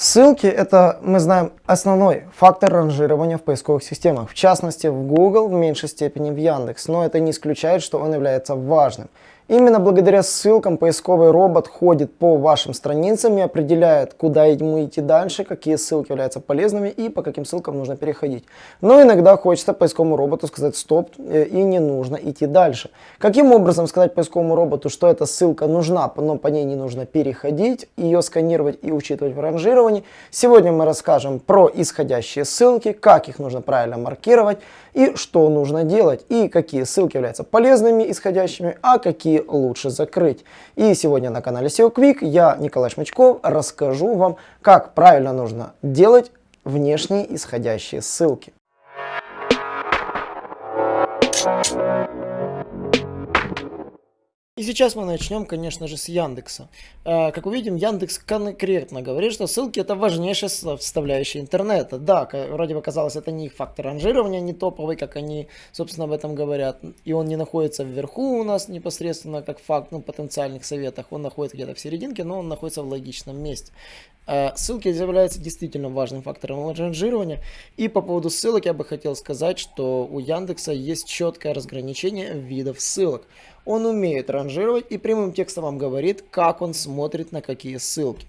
Ссылки это, мы знаем, основной фактор ранжирования в поисковых системах, в частности в Google, в меньшей степени в Яндекс, но это не исключает, что он является важным. Именно благодаря ссылкам поисковый робот ходит по вашим страницам и определяет, куда ему идти дальше, какие ссылки являются полезными и по каким ссылкам нужно переходить. Но иногда хочется поисковому роботу сказать стоп э, и не нужно идти дальше. Каким образом сказать поисковому роботу, что эта ссылка нужна, но по ней не нужно переходить, ее сканировать и учитывать в ранжировании. Сегодня мы расскажем про исходящие ссылки, как их нужно правильно маркировать и что нужно делать, и какие ссылки являются полезными исходящими, а какие лучше закрыть. И сегодня на канале SEO Quick я, Николай Шмачков, расскажу вам, как правильно нужно делать внешние исходящие ссылки. И сейчас мы начнем, конечно же, с Яндекса. Э, как увидим, Яндекс конкретно говорит, что ссылки это важнейшая составляющая интернета. Да, вроде бы казалось, это не их фактор ранжирования, не топовый, как они, собственно, об этом говорят. И он не находится вверху у нас непосредственно как факт, ну, потенциальных советах. Он находится где-то в серединке, но он находится в логичном месте. Э, ссылки являются действительно важным фактором ранжирования. И по поводу ссылок я бы хотел сказать, что у Яндекса есть четкое разграничение видов ссылок. Он умеет ранжировать и прямым текстом вам говорит, как он смотрит на какие ссылки.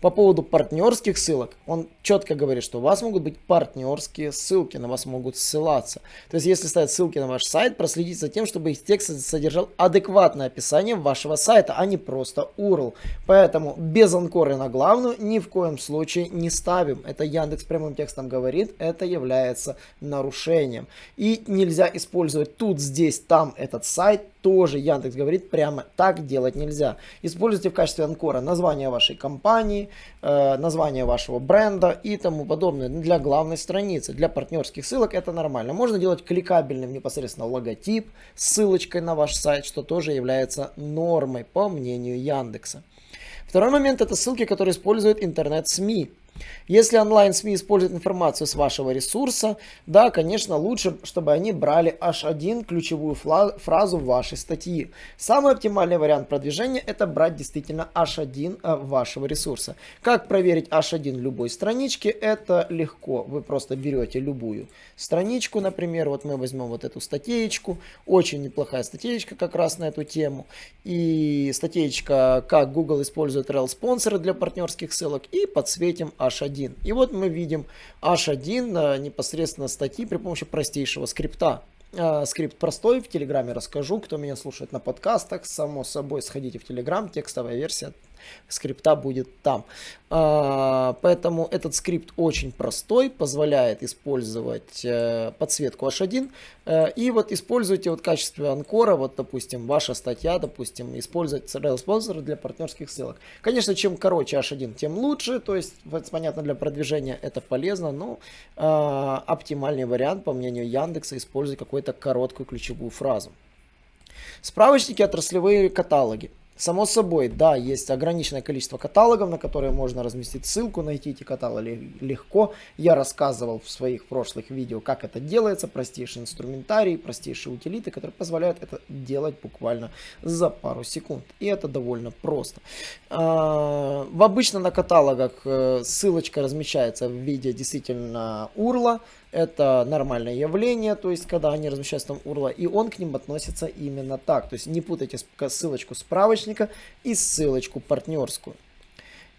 По поводу партнерских ссылок, он четко говорит, что у вас могут быть партнерские ссылки, на вас могут ссылаться. То есть, если ставить ссылки на ваш сайт, проследить за тем, чтобы их текст содержал адекватное описание вашего сайта, а не просто URL. Поэтому без анкоры на главную ни в коем случае не ставим. Это Яндекс прямым текстом говорит, это является нарушением. И нельзя использовать тут, здесь, там этот сайт, тоже Яндекс говорит, прямо так делать нельзя. Используйте в качестве анкора название вашей компании, Э, название вашего бренда и тому подобное для главной страницы. Для партнерских ссылок это нормально. Можно делать кликабельным непосредственно логотип с ссылочкой на ваш сайт, что тоже является нормой по мнению Яндекса. Второй момент это ссылки, которые используют интернет-СМИ. Если онлайн-СМИ используют информацию с вашего ресурса, да, конечно, лучше, чтобы они брали H1 ключевую фразу вашей статьи. Самый оптимальный вариант продвижения это брать действительно H1 э, вашего ресурса. Как проверить H1 любой странички? Это легко. Вы просто берете любую страничку, например, вот мы возьмем вот эту статейку, очень неплохая статейка как раз на эту тему. И статейка, как Google использует rel-спонсоры для партнерских ссылок и подсветим H1. H1. И вот мы видим H1 непосредственно статьи при помощи простейшего скрипта. А, скрипт простой, в Телеграме расскажу. Кто меня слушает на подкастах, само собой, сходите в Телеграм, текстовая версия скрипта будет там. А, поэтому этот скрипт очень простой, позволяет использовать э, подсветку H1. Э, и вот используйте вот в качестве анкора, вот допустим, ваша статья, допустим, использовать CRL спонсоры для партнерских ссылок. Конечно, чем короче H1, тем лучше, то есть, понятно, для продвижения это полезно, но э, оптимальный вариант, по мнению Яндекса, использовать какую-то короткую ключевую фразу. Справочники, отраслевые каталоги. Само собой, да, есть ограниченное количество каталогов, на которые можно разместить ссылку, найти эти каталоги легко. Я рассказывал в своих прошлых видео, как это делается, простейший инструментарий, простейшие утилиты, которые позволяют это делать буквально за пару секунд. И это довольно просто. А, в обычно на каталогах э, ссылочка размещается в виде действительно урла, это нормальное явление, то есть когда они размещаются там URL, и он к ним относится именно так. То есть не путайте ссылочку справочника и ссылочку партнерскую.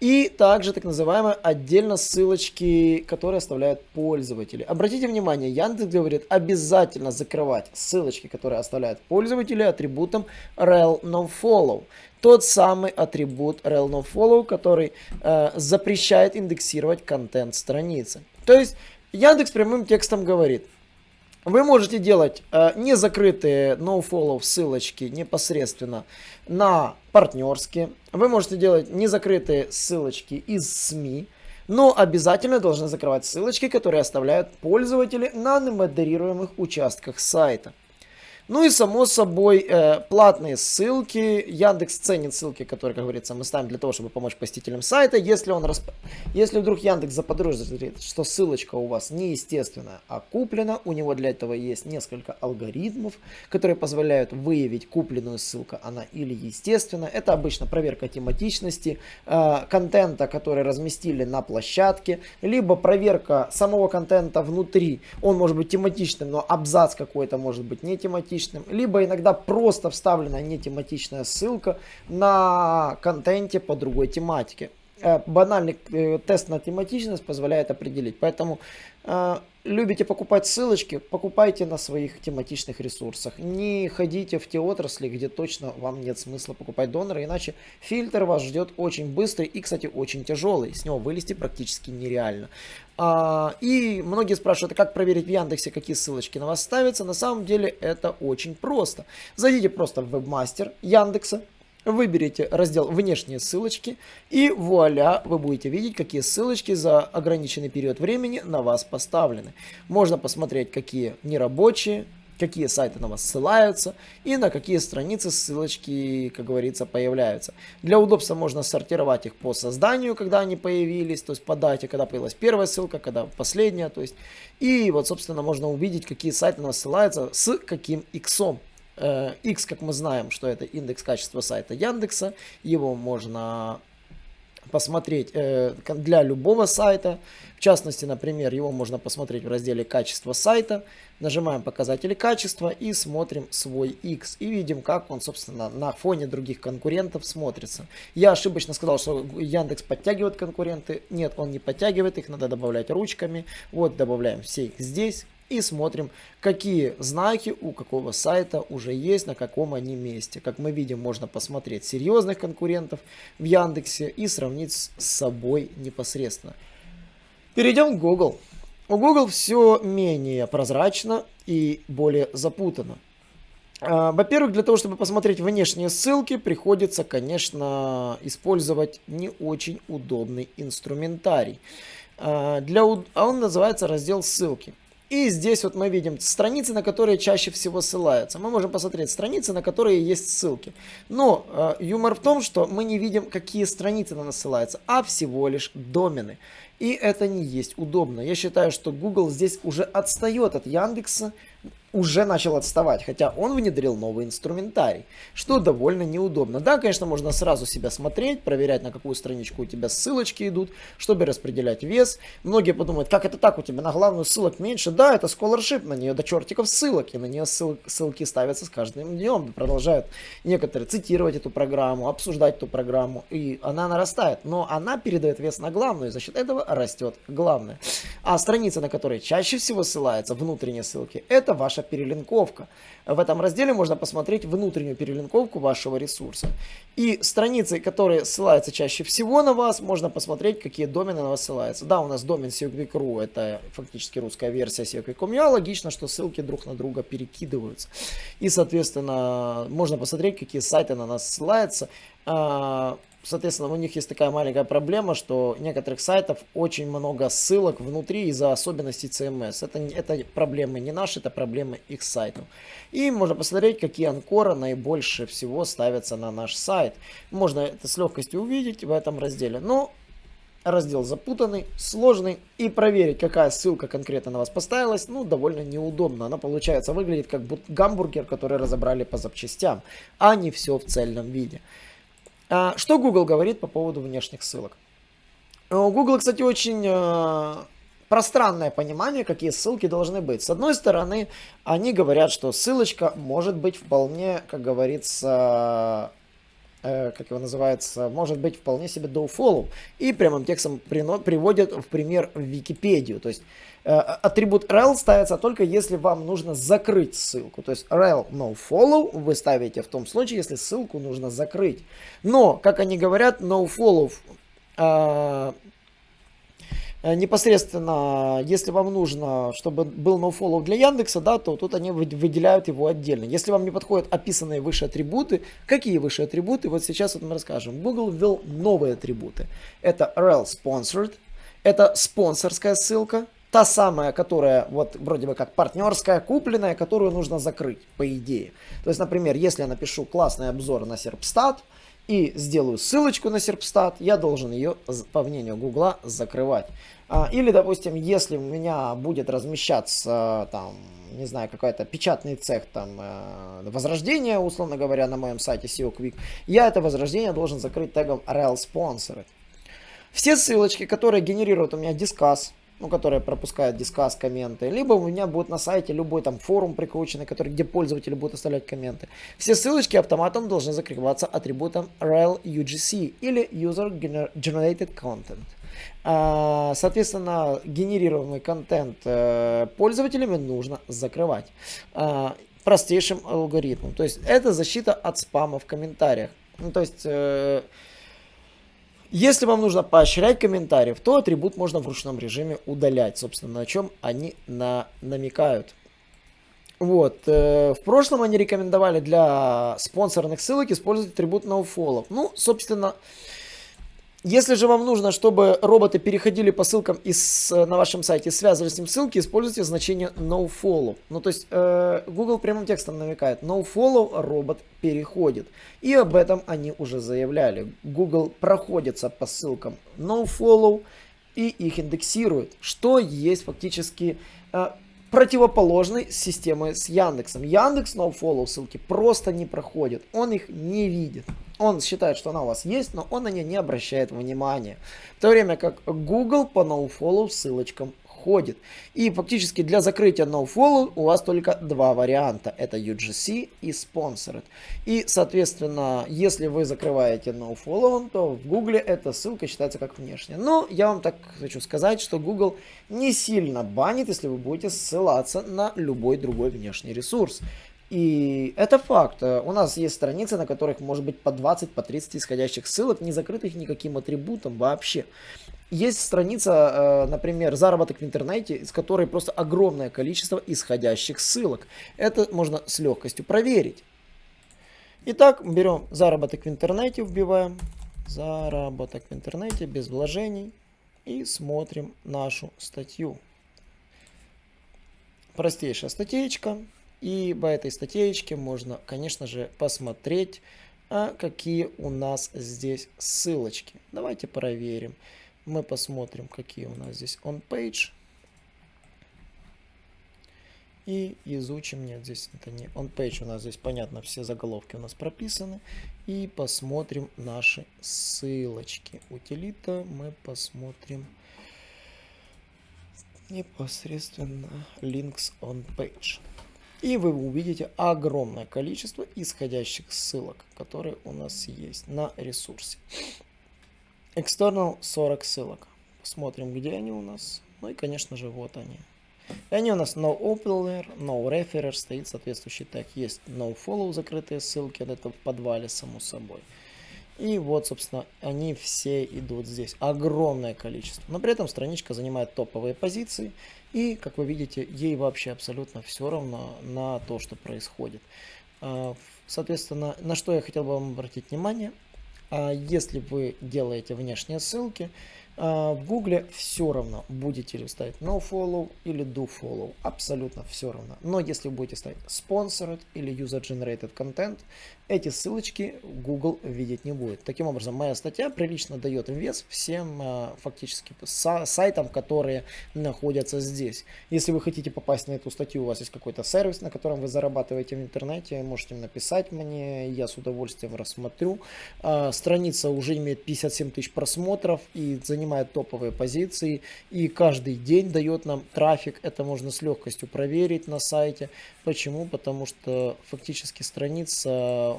И также так называемые отдельно ссылочки, которые оставляют пользователи. Обратите внимание, Яндекс говорит обязательно закрывать ссылочки, которые оставляют пользователи атрибутом rel nofollow. Тот самый атрибут rel nofollow, который э, запрещает индексировать контент страницы. То есть Яндекс прямым текстом говорит, вы можете делать э, незакрытые nofollow ссылочки непосредственно на партнерские. Вы можете делать незакрытые ссылочки из СМИ. Но обязательно должны закрывать ссылочки, которые оставляют пользователи на немодерируемых участках сайта. Ну и само собой э, платные ссылки. Яндекс ценит ссылки, которые, как говорится, мы ставим для того, чтобы помочь посетителям сайта. Если, он расп... Если вдруг Яндекс заподозрит, что ссылочка у вас неестественная, а куплена, у него для этого есть несколько алгоритмов, которые позволяют выявить купленную ссылку, она или естественная. Это обычно проверка тематичности, э, контента, который разместили на площадке, либо проверка самого контента внутри. Он может быть тематичным, но абзац какой-то может быть не тематичным. Либо иногда просто вставлена не тематичная ссылка на контенте по другой тематике. Э, банальный э, тест на тематичность позволяет определить. Поэтому любите покупать ссылочки, покупайте на своих тематичных ресурсах. Не ходите в те отрасли, где точно вам нет смысла покупать донора, иначе фильтр вас ждет очень быстрый и, кстати, очень тяжелый. С него вылезти практически нереально. А, и многие спрашивают, а как проверить в Яндексе, какие ссылочки на вас ставятся. На самом деле это очень просто. Зайдите просто в вебмастер Яндекса, Выберите раздел «Внешние ссылочки» и вуаля, вы будете видеть, какие ссылочки за ограниченный период времени на вас поставлены. Можно посмотреть, какие нерабочие, какие сайты на вас ссылаются и на какие страницы ссылочки, как говорится, появляются. Для удобства можно сортировать их по созданию, когда они появились, то есть по дате, когда появилась первая ссылка, когда последняя. То есть. И вот, собственно, можно увидеть, какие сайты на вас ссылаются с каким иксом. X, как мы знаем, что это индекс качества сайта Яндекса. Его можно посмотреть э, для любого сайта. В частности, например, его можно посмотреть в разделе «Качество сайта». Нажимаем «Показатели качества» и смотрим свой X. И видим, как он, собственно, на фоне других конкурентов смотрится. Я ошибочно сказал, что Яндекс подтягивает конкуренты. Нет, он не подтягивает, их надо добавлять ручками. Вот, добавляем все их здесь и смотрим, какие знаки у какого сайта уже есть, на каком они месте. Как мы видим, можно посмотреть серьезных конкурентов в Яндексе и сравнить с собой непосредственно. Перейдем к Google. У Google все менее прозрачно и более запутано. А, во-первых, для того, чтобы посмотреть внешние ссылки, приходится, конечно, использовать не очень удобный инструментарий. А, для, а он называется раздел ссылки. И здесь вот мы видим страницы, на которые чаще всего ссылаются. Мы можем посмотреть страницы, на которые есть ссылки. Но э, юмор в том, что мы не видим, какие страницы на нас ссылаются, а всего лишь домены. И это не есть удобно. Я считаю, что Google здесь уже отстает от Яндекса уже начал отставать, хотя он внедрил новый инструментарий, что довольно неудобно. Да, конечно, можно сразу себя смотреть, проверять, на какую страничку у тебя ссылочки идут, чтобы распределять вес. Многие подумают, как это так, у тебя на главную ссылок меньше? Да, это scholarship, на нее до чертиков ссылок, и на нее ссыл, ссылки ставятся с каждым днем. Продолжают некоторые цитировать эту программу, обсуждать эту программу, и она нарастает. Но она передает вес на главную, и за счет этого растет главное. А страница, на которой чаще всего ссылаются внутренние ссылки, это ваша перелинковка. В этом разделе можно посмотреть внутреннюю перелинковку вашего ресурса. И страницы, которые ссылаются чаще всего на вас, можно посмотреть, какие домены на вас ссылаются. Да, у нас домен SEOquick.ru, это фактически русская версия SEOquick.com. И логично, что ссылки друг на друга перекидываются. И, соответственно, можно посмотреть, какие сайты на нас ссылаются. А, Соответственно, у них есть такая маленькая проблема, что некоторых сайтов очень много ссылок внутри из-за особенностей CMS. Это, это проблемы не наши, это проблемы их сайтов. И можно посмотреть, какие анкоры наибольше всего ставятся на наш сайт. Можно это с легкостью увидеть в этом разделе. Но раздел запутанный, сложный. И проверить, какая ссылка конкретно на вас поставилась, ну, довольно неудобно. Она, получается, выглядит как гамбургер, который разобрали по запчастям, а не все в цельном виде. А, что Google говорит по поводу внешних ссылок? У Google, кстати, очень э, пространное понимание, какие ссылки должны быть. С одной стороны, они говорят, что ссылочка может быть вполне, как говорится, э, как его называется, может быть вполне себе follow. И прямым текстом приводят в пример Википедию. То есть атрибут rel ставится только если вам нужно закрыть ссылку. То есть rel no follow вы ставите в том случае, если ссылку нужно закрыть. Но, как они говорят, no follow э, Э, непосредственно, если вам нужно, чтобы был nofollow для Яндекса, да, то тут они выделяют его отдельно. Если вам не подходят описанные выше атрибуты, какие выше атрибуты, вот сейчас вот мы расскажем. Google ввел новые атрибуты. Это rel sponsored, это спонсорская ссылка, та самая, которая вот вроде бы как партнерская, купленная, которую нужно закрыть, по идее. То есть, например, если я напишу классный обзор на Серпстат и сделаю ссылочку на Серпстат, я должен ее, по мнению Гугла, закрывать. А, или, допустим, если у меня будет размещаться там не знаю, какой-то печатный цех там э, возрождения, условно говоря, на моем сайте SEO Quick, я это возрождение должен закрыть тегом rel sponsored. Все ссылочки, которые генерируют у меня дискас, ну, которые пропускают дискас комменты, либо у меня будет на сайте любой там форум прикрученный, который, где пользователи будут оставлять комменты. Все ссылочки автоматом должны закрываться атрибутом rel UGC или User Generated Content. А, соответственно, генерируемый контент э, пользователями нужно закрывать а, простейшим алгоритмом. То есть это защита от спама в комментариях. Ну, то есть э, если вам нужно поощрять комментариев, то атрибут можно в ручном режиме удалять, собственно, на чем они на, намекают. Вот, э, в прошлом они рекомендовали для спонсорных ссылок использовать атрибут nofollow. Ну, собственно, если же вам нужно, чтобы роботы переходили по ссылкам из, э, на вашем сайте, связывали с ним ссылки, используйте значение nofollow. Ну, то есть, э, Google прямым текстом намекает, nofollow робот переходит. И об этом они уже заявляли. Google проходится по ссылкам nofollow и их индексирует, что есть фактически э, противоположной системы с Яндексом. Яндекс nofollow ссылки просто не проходит, он их не видит. Он считает, что она у вас есть, но он на нее не обращает внимания. В то время как Google по nofollow ссылочкам ходит. И фактически для закрытия nofollow у вас только два варианта. Это UGC и Sponsored. И, соответственно, если вы закрываете nofollow, то в Google эта ссылка считается как внешняя. Но я вам так хочу сказать, что Google не сильно банит, если вы будете ссылаться на любой другой внешний ресурс. И это факт. У нас есть страницы, на которых может быть по 20, по 30 исходящих ссылок, не закрытых никаким атрибутом вообще. Есть страница, э, например, заработок в интернете, из которой просто огромное количество исходящих ссылок. Это можно с легкостью проверить. Итак, берем заработок в интернете, вбиваем заработок в интернете без вложений и смотрим нашу статью. Простейшая статейка. И по этой статейке можно, конечно же, посмотреть, а какие у нас здесь ссылочки. Давайте проверим. Мы посмотрим, какие у нас здесь on-page. И изучим, нет, здесь это не on-page, у нас здесь, понятно, все заголовки у нас прописаны. И посмотрим наши ссылочки. Утилита мы посмотрим непосредственно links on page. И вы увидите огромное количество исходящих ссылок, которые у нас есть на ресурсе. External 40 ссылок. Посмотрим, где они у нас. Ну и, конечно же, вот они. И они у нас no opener, no referer, стоит соответствующий тег. Есть no follow, закрытые ссылки, это в подвале, само собой. И вот, собственно, они все идут здесь. Огромное количество. Но при этом страничка занимает топовые позиции. И, как вы видите, ей вообще абсолютно все равно на то, что происходит. А, соответственно, на что я хотел бы вам обратить внимание. А, если вы делаете внешние ссылки, в Гугле все равно, будете ли ставить nofollow или dofollow, абсолютно все равно. Но если будете ставить sponsored или user generated content, эти ссылочки Google видеть не будет. Таким образом, моя статья прилично дает вес всем а, фактически сайтам, которые находятся здесь. Если вы хотите попасть на эту статью, у вас есть какой-то сервис, на котором вы зарабатываете в интернете, можете написать мне, я с удовольствием рассмотрю. А, страница уже имеет 57 тысяч просмотров и занимает занимает топовые позиции и каждый день дает нам трафик. Это можно с легкостью проверить на сайте. Почему? Потому что фактически страница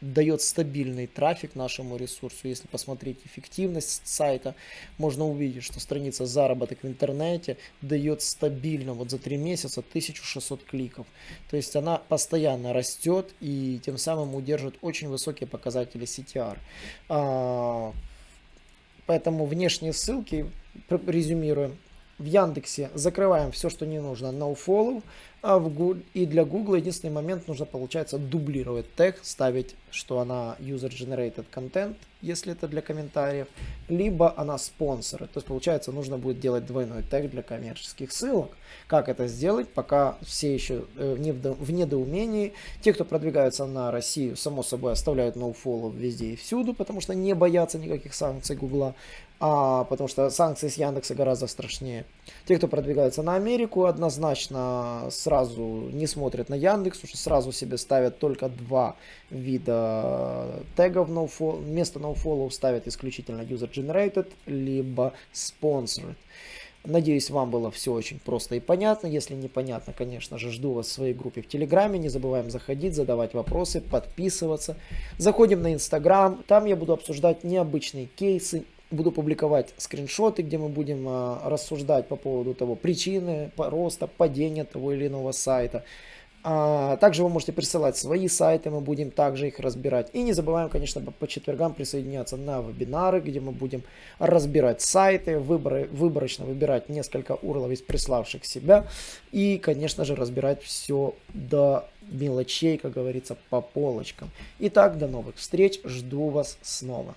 дает стабильный трафик нашему ресурсу. Если посмотреть эффективность сайта, можно увидеть, что страница заработок в интернете дает стабильно вот за 3 месяца 1600 кликов. То есть она постоянно растет и тем самым удерживает очень высокие показатели CTR. Поэтому внешние ссылки, резюмируем, в Яндексе закрываем все, что не нужно, nofollow, а в Google, и для Google единственный момент нужно, получается, дублировать тег, ставить, что она user-generated content, если это для комментариев, либо она спонсоры. То есть, получается, нужно будет делать двойной тег для коммерческих ссылок. Как это сделать, пока все еще э, в недоумении. Те, кто продвигаются на Россию, само собой, оставляют nofollow везде и всюду, потому что не боятся никаких санкций Гугла а, потому что санкции с Яндекса гораздо страшнее. Те, кто продвигается на Америку, однозначно сразу не смотрят на Яндекс, уже сразу себе ставят только два вида тегов nofollow, вместо nofollow ставят исключительно user-generated, либо sponsored. Надеюсь, вам было все очень просто и понятно. Если непонятно, конечно же, жду вас в своей группе в Телеграме. Не забываем заходить, задавать вопросы, подписываться. Заходим на Инстаграм. Там я буду обсуждать необычные кейсы, буду публиковать скриншоты, где мы будем а, рассуждать по поводу того причины роста, падения того или иного сайта. А, также вы можете присылать свои сайты, мы будем также их разбирать. И не забываем, конечно, по, четвергам присоединяться на вебинары, где мы будем разбирать сайты, выборы, выборочно выбирать несколько урлов из приславших себя. И, конечно же, разбирать все до мелочей, как говорится, по полочкам. Итак, до новых встреч, жду вас снова.